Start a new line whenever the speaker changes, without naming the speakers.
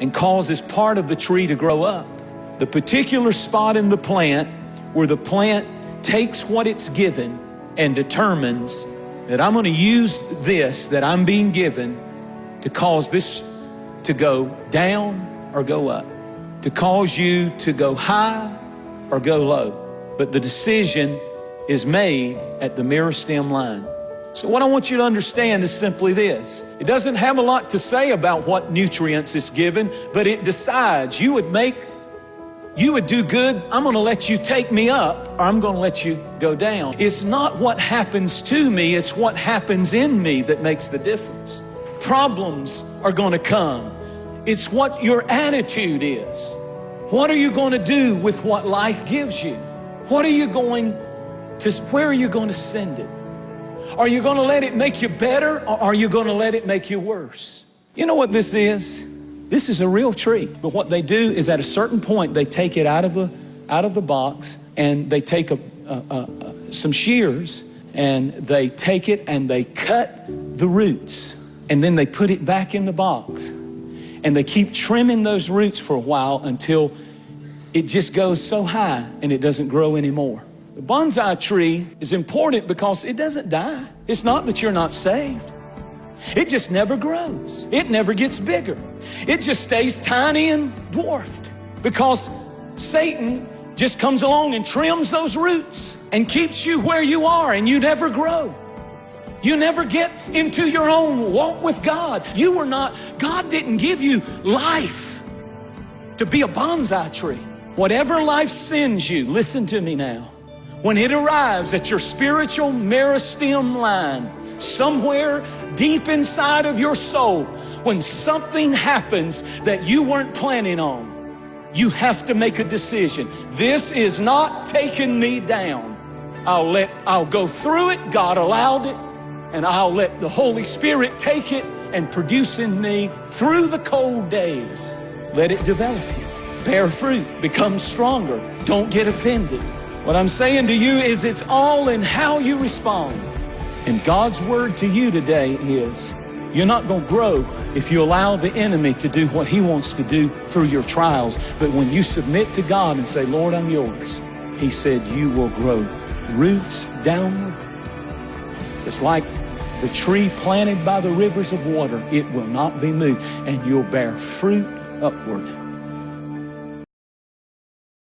and causes part of the tree to grow up. The particular spot in the plant where the plant takes what it's given and determines that I'm going to use this that I'm being given to cause this to go down or go up, to cause you to go high or go low. But the decision is made at the meristem line. So what I want you to understand is simply this. It doesn't have a lot to say about what nutrients it's given, but it decides you would make you would do good, I'm going to let you take me up or I'm going to let you go down. It's not what happens to me, it's what happens in me that makes the difference. Problems are going to come. It's what your attitude is. What are you going to do with what life gives you? What are you going to, where are you going to send it? Are you going to let it make you better or are you going to let it make you worse? You know what this is? This is a real tree. But what they do is at a certain point, they take it out of the, out of the box and they take a, a, a, some shears and they take it and they cut the roots and then they put it back in the box and they keep trimming those roots for a while until it just goes so high and it doesn't grow anymore. The bonsai tree is important because it doesn't die. It's not that you're not saved. It just never grows. It never gets bigger. It just stays tiny and dwarfed because Satan just comes along and trims those roots and keeps you where you are and you never grow. You never get into your own walk with God. You were not, God didn't give you life to be a bonsai tree. Whatever life sends you, listen to me now. When it arrives at your spiritual meristem line, somewhere deep inside of your soul, when something happens that you weren't planning on, you have to make a decision. This is not taking me down. I'll let, I'll go through it. God allowed it. And I'll let the Holy Spirit take it and produce in me through the cold days. Let it develop you. Bear fruit. Become stronger. Don't get offended. What I'm saying to you is it's all in how you respond. And God's word to you today is you're not going to grow if you allow the enemy to do what he wants to do through your trials. But when you submit to God and say, Lord, I'm yours, he said you will grow roots downward. It's like the tree planted by the rivers of water. It will not be moved and you'll bear fruit upward.